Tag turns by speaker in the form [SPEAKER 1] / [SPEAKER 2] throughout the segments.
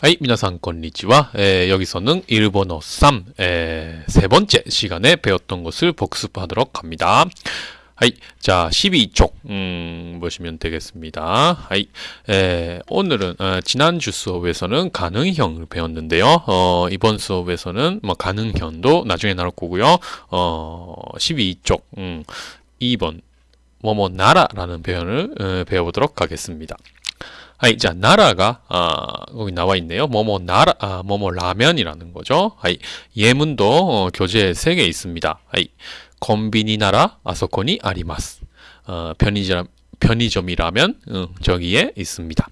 [SPEAKER 1] はい、皆さんこんにちは。えー、 여기서는 일본어 3, 에, 세 번째 시간에 배웠던 것을 복습하도록 합니다. はい。 자, 12쪽, 음, 보시면 되겠습니다. はい。 에, 오늘은, 어, 지난주 수업에서는 가능형을 배웠는데요. 어, 이번 수업에서는 뭐 가능형도 나중에 나올 거고요. 어, 12쪽, 음, 2번, 뭐뭐 나라라는 표현을 어, 배워보도록 하겠습니다. はい。じゃあ、奈良が、あーここに나와 있네요. 뭐뭐 나라, 아, 뭐뭐 라면이라는 거죠. はい。 예문도 어, 교재에 3개 있습니다. はい。 콤비니 나라, 아소코니 아리마스. 어, 편의점, 편의점이라면, 음, 저기에 있습니다.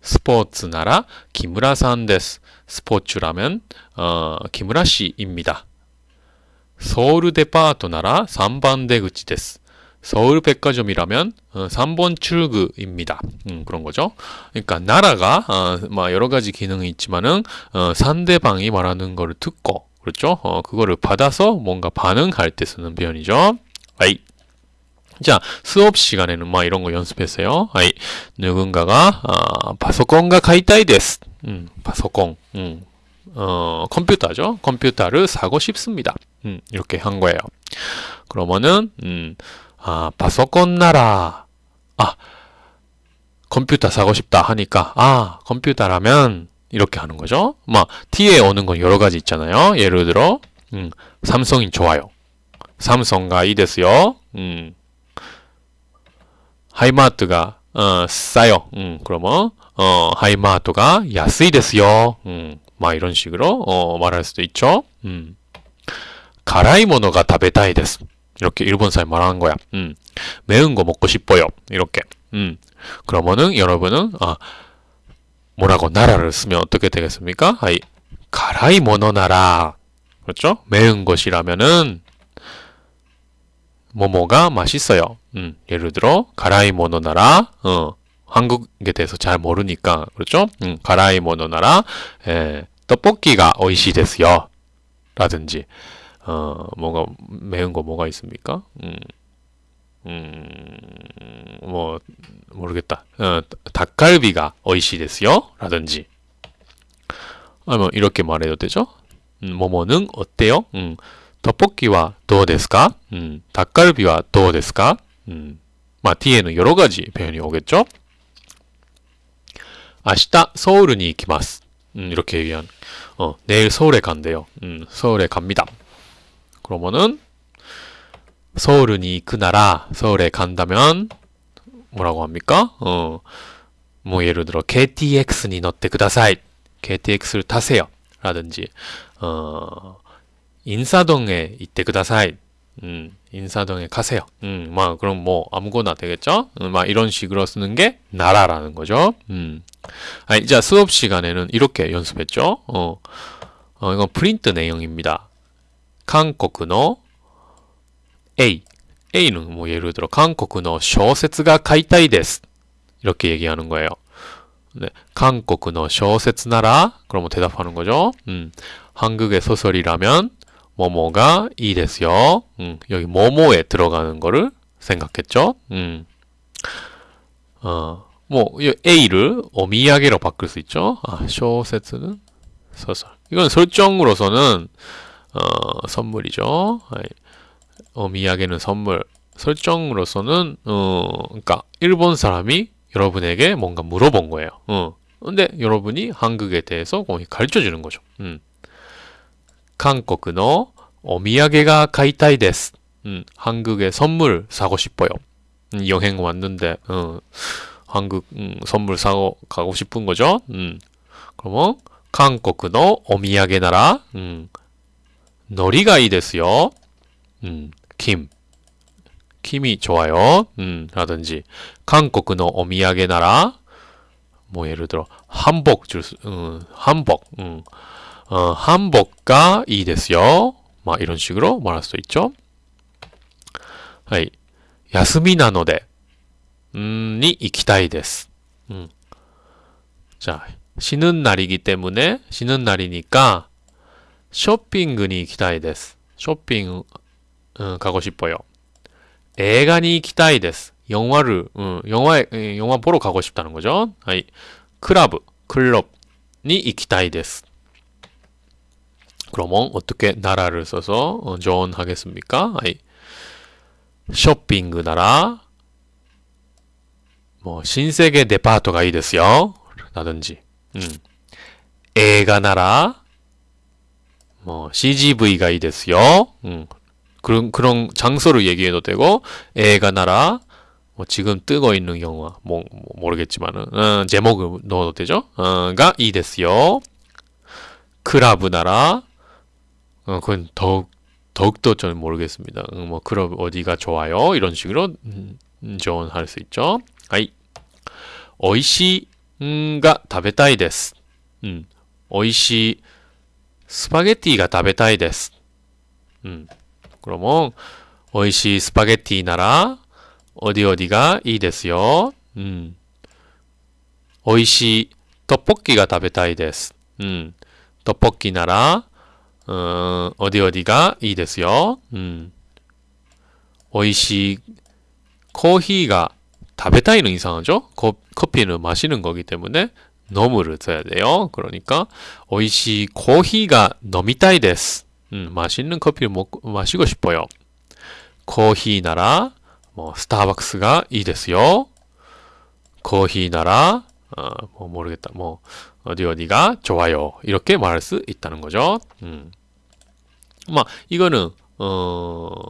[SPEAKER 1] 스포츠 나라, 기무라さん 데스. 스포츠라면, 어, 기무라 씨입니다. 서울 데파트 나라 3번 대구치 데스. 서울 백화점이라면 어, 3번 출구입니다. 음, 그런 거죠. 그러니까 나라가 어, 뭐 여러 가지 기능이 있지만은 어, 상대방이 말하는 거를 듣고 그렇죠. 어, 그거를 받아서 뭔가 반응할 때 쓰는 표현이죠. 아이. 자, 수업 시간에는 막 이런 거 연습했어요. 아이. 누군가가 어, 파소콘가 가이타이 데스. 음, 파소콘. 음. 어, 컴퓨터죠. 컴퓨터를 사고 싶습니다. 음, 이렇게 한 거예요. 그러면은 음, 아, 파소콘 나라. 아, 컴퓨터 사고 싶다 하니까, 아, 컴퓨터라면, 이렇게 하는 거죠. 막, T에 오는 건 여러 가지 있잖아요. 예를 들어, 음, 삼성이 좋아요. 삼성가 이 됐어요. 음, 하이마트가, 어, 싸요. 음, 그러면, 어, 하이마트가 야스이 됐어요. 음, 막 이런 식으로, 어, 말할 수도 있죠. 음, 가라이 모노가 食べたいです. 이렇게 일본 사람 말하는 거야. 음. 매운 거 먹고 싶어요. 이렇게. 음. 그러면은 여러분은 아 뭐라고 나라를 쓰면 어떻게 되겠습니까? 아이 가라이 모노 나라. 그렇죠? 매운 것이라면은 뭐뭐가 맛있어요. 음. 예를 들어 가라이 모노 나라. 어. 한국에 대해서 잘 모르니까 그렇죠? 음. 가라이 모노 나라. 에, 떡볶이가 오이시 데스요. 라든지 어, 뭐가, 매운 거 뭐가 있습니까? 음, 음, 뭐, 모르겠다. 어, 닭갈비가 오이시 데스요? 라든지. 아, 뭐, 이렇게 말해도 되죠? 음, 뭐뭐는 어때요? 음, 떡볶이와 どうですか? 음, 닭갈비와 どうですか? 음, 마, 뒤에는 여러 가지 표현이 오겠죠? 明日 서울에 行きます. 음, 이렇게 얘기한. 어, 내일 서울에 간대요. 음, 서울에 갑니다. 그러면은 서울은이 그 나라 서울에 간다면 뭐라고 합니까? 어, 뭐 예를 들어 KTX니 너때 그다사이 KTX를 타세요 라든지 어, 인사동에 이때 그다사이 음, 인사동에 가세요. 음, 막 그럼 뭐 아무거나 되겠죠? 음, 막 이런 식으로 쓰는 게 나라라는 거죠. 음. 아, 이제 수업 시간에는 이렇게 연습했죠. 어, 어 이건 프린트 내용입니다. 한국의 A A는 뭐 예를 들어 한국의 小説が 買いたいです 이렇게 얘기하는 거예요. 네, 한국의 小説 나라 그러면 대답하는 거죠. 음, 한국의 소설이라면 뭐뭐가 이 됐어요. 음, 여기 뭐뭐에 들어가는 거를 생각했죠. 음, 어, 뭐 A를 오미야게로 바꿀 수 있죠. 아, 小説는 소설. 이건 설정으로서는 어, 선물이죠. 어, 미야게는 선물. 설정으로서는 어, 그러니까 일본 사람이 여러분에게 뭔가 물어본 거예요. 어. 근데 여러분이 한국에 대해서 가르쳐 주는 거죠. 음. 한국의 오미야게가 가이타이 데스. 음, 한국에 선물 사고 싶어요. 음, 여행 왔는데 어, 한국 음, 선물 사고 가고 싶은 거죠. 음. 그러면 한국의 오미야게 나라. 음. 너리가 이 됐어요. 음, 김. 김이 좋아요. 음, 라든지 한국의 오미야게 나라. 뭐 예를 들어 한복 줄 수, 음, 한복. 음, 어, 한복가 이 됐어요. 막 이런 식으로 말할 수 있죠. はい. 야스미 나노데 음, 데스. 음. 자, 쉬는 날이기 때문에 쉬는 날이니까 쇼핑に 行きたいです. 쇼핑 음, 가고 싶어요. 映画に行きたいです. 영화를 음, 영화 영화 보러 가고 싶다는 거죠. 아이, 클럽 클럽 に行きたいです. 그러면 어떻게 나라를 써서 어, 조언하겠습니까? 아이, 쇼핑 나라 뭐 신세계 데파트가 이 됐어요. 라든지 음. 애가 나라 뭐 CGV가 이 됐어요. 음. 그런 그런 장소를 얘기해도 되고 애가 나라 뭐 지금 뜨고 있는 영화 뭐, 뭐 모르겠지만은 어, 제목을 넣어도 되죠. 어가 이 됐어요. 크라브 나라 어 그건 더욱 더욱더 저는 모르겠습니다. 음, 뭐 클럽 어디가 좋아요? 이런 식으로 음, 조언할 수 있죠. 아이 오이시가 食べたいです. 음, 오이시 스파게티가 食べたいです. 음, 그러면 오이시 스파게티 나라 어디 어디가 이 됐어요. 음, 오이시 떡볶이가 食べたいです. 음, 떡볶이 나라 어, 어디 어디가 이 됐어요. 음, 오이시 코히가 食べたい는 이상하죠? 거, 커피는 마시는 거기 때문에 너무를 써야 돼요. 그러니까 오이시 코히가 너미타이 데스. 음, 맛있는 커피를 먹고 마시고 싶어요. 코히 나라 뭐 스타벅스가 이 됐어요. 코히 나라 어, 뭐 모르겠다. 뭐 어디 어디가 좋아요. 이렇게 말할 수 있다는 거죠. 음. 막 이거는 어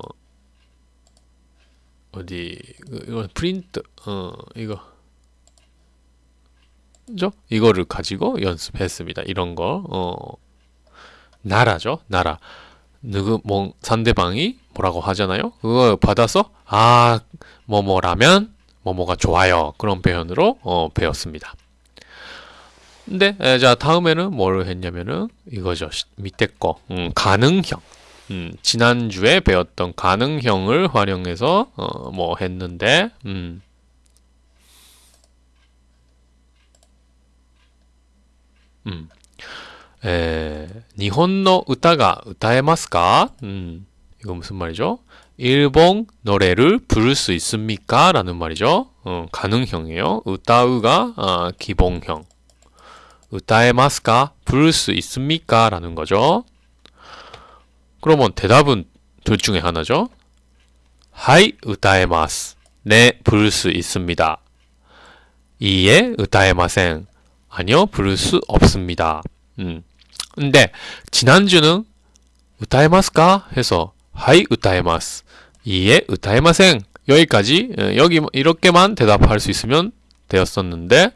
[SPEAKER 1] 어디 이거 프린트 어 이거 죠? 이거를 가지고 연습했습니다. 이런 거 어, 나라죠. 나라. 누구 뭐 상대방이 뭐라고 하잖아요. 그거 받아서 아 뭐뭐라면 뭐뭐가 좋아요. 그런 표현으로 어, 배웠습니다. 근데 에, 자 다음에는 뭘 했냐면은 이거죠. 밑에 거 음, 가능형. 음, 지난주에 배웠던 가능형을 활용해서 어, 뭐 했는데 음. 음. 에, 일본의 우타가 歌えますか? 음. 이거 무슨 말이죠? 일본 노래를 부를 수 있습니까? 라는 말이죠. 어, 가능형이에요. 우타우가 아, 기본형. 歌えますか? 부를 수 있습니까? 라는 거죠. 그러면 대답은 둘 중에 하나죠. 하이, 歌えます. 네, 부를 수 있습니다. 이에 歌えません. 아니요, 부를 수 없습니다. 음. 근데 지난주는 歌えますか? 해서 하이, 歌えます. 이에 歌えません. 여기까지 어, 여기 이렇게만 대답할 수 있으면 되었었는데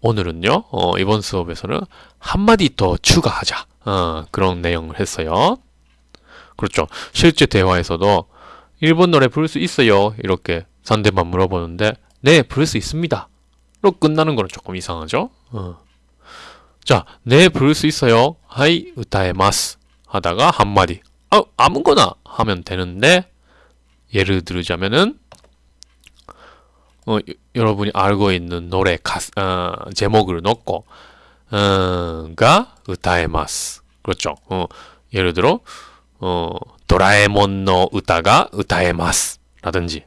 [SPEAKER 1] 오늘은요 어, 이번 수업에서는 한마디 더 추가하자 어, 그런 내용을 했어요. 그렇죠. 실제 대화에서도 일본 노래 부를 수 있어요. 이렇게 상대방 물어보는데 네 부를 수 있습니다. 로 끝나는 거는 조금 이상하죠. 어. 자, 네 부를 수 있어요. 하이 우타에마스 하다가 한마디 아, 아무거나 하면 되는데 예를 들자면은 어, 여러분이 알고 있는 노래 가스, 어, 제목을 넣고 어, 가 우타에마스 그렇죠. 어, 예를 들어 어, 도라에몬의 우타가 우타에마스 라든지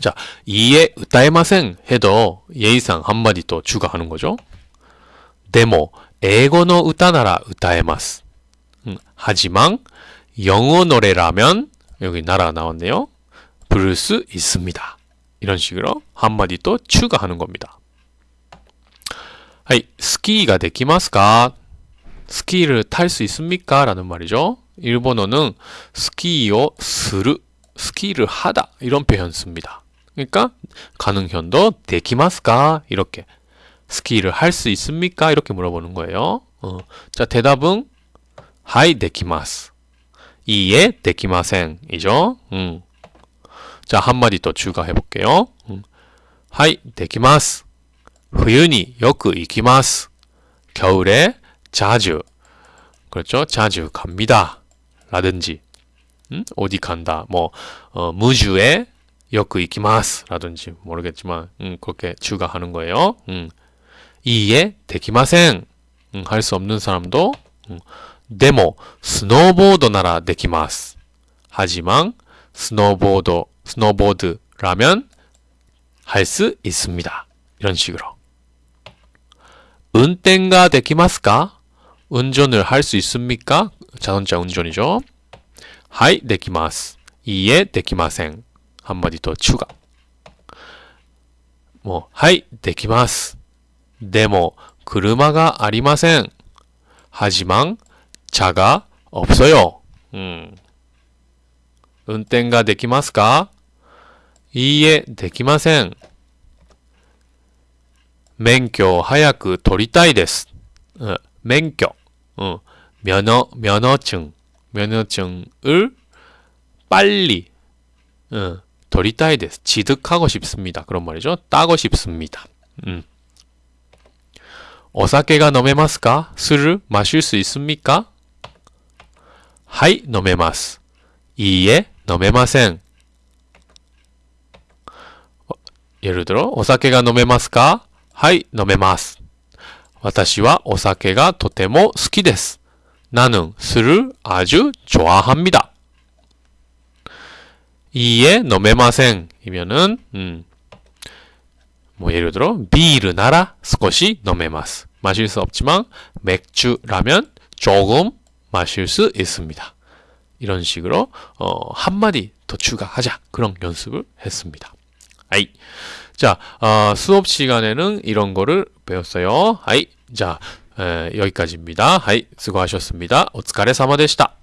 [SPEAKER 1] 자, いいえ 歌えません 해도 예의상 한마디 또 추가하는 거죠. でも, 英語の 歌なら 歌えます. 음, 하지만 영어 노래라면 여기 なら 나왔네요. 부를 수 있습니다. 이런 식으로 한마디 또 추가하는 겁니다. はい, スキーが できますか? 스키를 탈 수 있습니까? 라는 말이죠. 일본어는 スキーを する 스키를 하다 이런 표현 씁니다. 그러니까 가능현도 데키마스까 이렇게 스키를 할 수 있습니까? 이렇게 물어보는 거예요. 어. 자 대답은 하이 데키마스 이에 데키마생이죠. 음. 자 한마디 더 추가해 볼게요. 음. はい できます 冬に よく 行きます 겨울에 자주 그렇죠 자주 갑니다 라든지 음? 어디 간다 뭐 어, 무주에 역그 이키마스 라든지 모르겠지만 음, 그렇게 추가하는 거예요. 음. いいえ できません 음, 할수 없는 사람도 음, でも スノーボードなら できます 하지만 스노보드 스노보드라면 할 수 있습니다. 이런 식으로 運転が できますか? 운전을 할 수 있습니까? 자동차 운전이죠. はい できます いいえ できません 한마디 더 추가. 뭐, 하이 できます. でも 그르마가 ありません. 하지만 차가 없어요. 음. 운전가 できますか? 이에 できません.免許を早く取りたいです. 어, 免許. 어, 면허, 면허증. 면허증을 빨리 어, 取りたいです. 취득하고 싶습니다. 그런 말이죠. 따고 싶습니다. 음. お酒が飲めますか? 술을 마실 수 있습니까? はい、飲めます. 이에 飲めません. 어, 예를 들어 お酒が飲めますか?はい、飲めます。私はお酒がとても好きです。 나는 술을 아주 좋아합니다. 이에 飲めません 이면은 음, 뭐 예를 들어 비르 나라 少し飲めます. 마실 수 없지만 맥주라면 조금 마실 수 있습니다. 이런 식으로 어, 한마디 더 추가하자 그런 연습을 했습니다. 아이. 자, 어, 수업 시간에는 이런 거를 배웠어요. 하이. 자, 에, 여기까지입니다. 하이. 수고하셨습니다. お疲れ様でした.